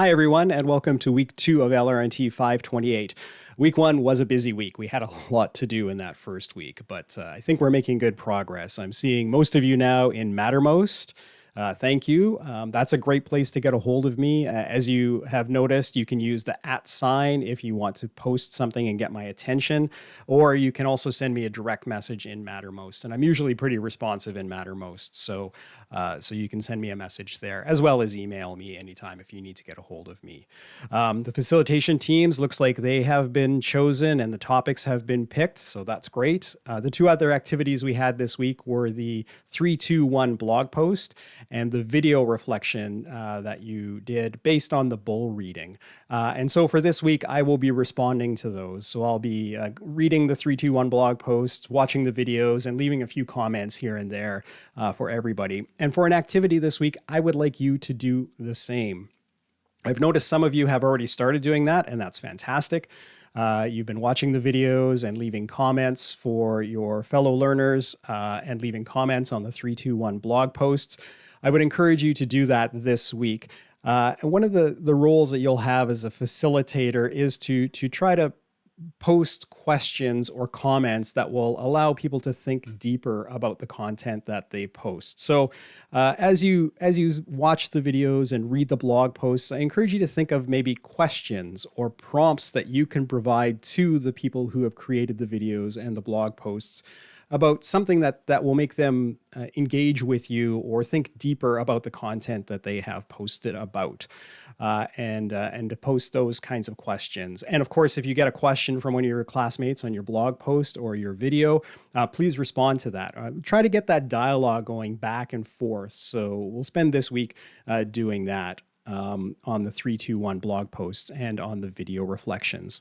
Hi, everyone, and welcome to week two of LRNT 528. Week one was a busy week. We had a lot to do in that first week, but uh, I think we're making good progress. I'm seeing most of you now in Mattermost. Uh, thank you. Um, that's a great place to get a hold of me. Uh, as you have noticed, you can use the at sign if you want to post something and get my attention, or you can also send me a direct message in Mattermost. And I'm usually pretty responsive in Mattermost, so uh, so you can send me a message there, as well as email me anytime if you need to get a hold of me. Um, the facilitation teams looks like they have been chosen and the topics have been picked, so that's great. Uh, the two other activities we had this week were the 321 blog post and the video reflection uh, that you did based on the bull reading. Uh, and so for this week, I will be responding to those. So I'll be uh, reading the 321 blog posts, watching the videos, and leaving a few comments here and there uh, for everybody. And for an activity this week, I would like you to do the same. I've noticed some of you have already started doing that, and that's fantastic. Uh, you've been watching the videos and leaving comments for your fellow learners uh, and leaving comments on the 321 blog posts. I would encourage you to do that this week. Uh, and one of the, the roles that you'll have as a facilitator is to, to try to post questions or comments that will allow people to think deeper about the content that they post. So uh, as you as you watch the videos and read the blog posts, I encourage you to think of maybe questions or prompts that you can provide to the people who have created the videos and the blog posts about something that that will make them uh, engage with you or think deeper about the content that they have posted about uh, and uh, and to post those kinds of questions. And of course if you get a question from one of your classmates on your blog post or your video uh, please respond to that. Uh, try to get that dialogue going back and forth. So we'll spend this week uh, doing that um, on the 321 blog posts and on the video reflections.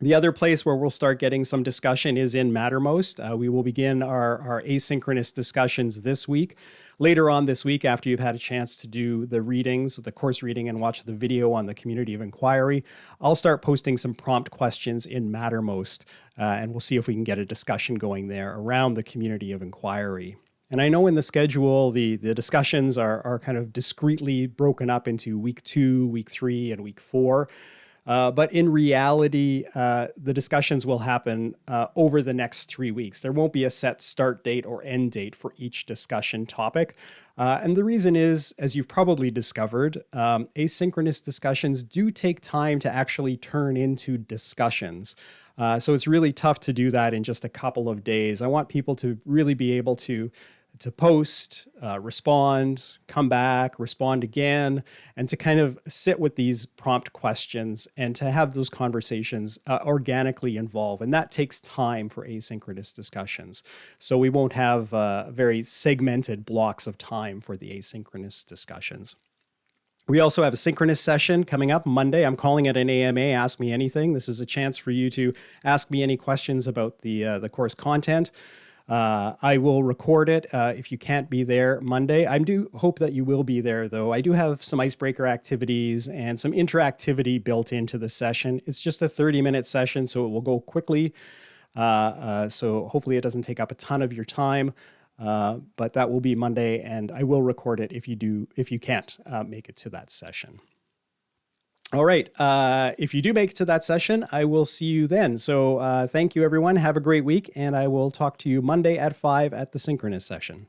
The other place where we'll start getting some discussion is in Mattermost. Uh, we will begin our, our asynchronous discussions this week. Later on this week, after you've had a chance to do the readings, the course reading, and watch the video on the community of inquiry, I'll start posting some prompt questions in Mattermost, uh, and we'll see if we can get a discussion going there around the community of inquiry. And I know in the schedule, the, the discussions are, are kind of discretely broken up into week two, week three, and week four. Uh, but in reality, uh, the discussions will happen uh, over the next three weeks. There won't be a set start date or end date for each discussion topic. Uh, and the reason is, as you've probably discovered, um, asynchronous discussions do take time to actually turn into discussions. Uh, so it's really tough to do that in just a couple of days. I want people to really be able to to post, uh, respond, come back, respond again, and to kind of sit with these prompt questions and to have those conversations uh, organically involve. And that takes time for asynchronous discussions. So we won't have uh, very segmented blocks of time for the asynchronous discussions. We also have a synchronous session coming up Monday. I'm calling it an AMA, Ask Me Anything. This is a chance for you to ask me any questions about the, uh, the course content. Uh, I will record it uh, if you can't be there Monday. I do hope that you will be there, though. I do have some icebreaker activities and some interactivity built into the session. It's just a 30 minute session, so it will go quickly. Uh, uh so hopefully it doesn't take up a ton of your time. Uh, but that will be Monday, and I will record it if you do if you can't uh, make it to that session. All right. Uh, if you do make it to that session, I will see you then. So uh, thank you, everyone. Have a great week, and I will talk to you Monday at 5 at the synchronous session.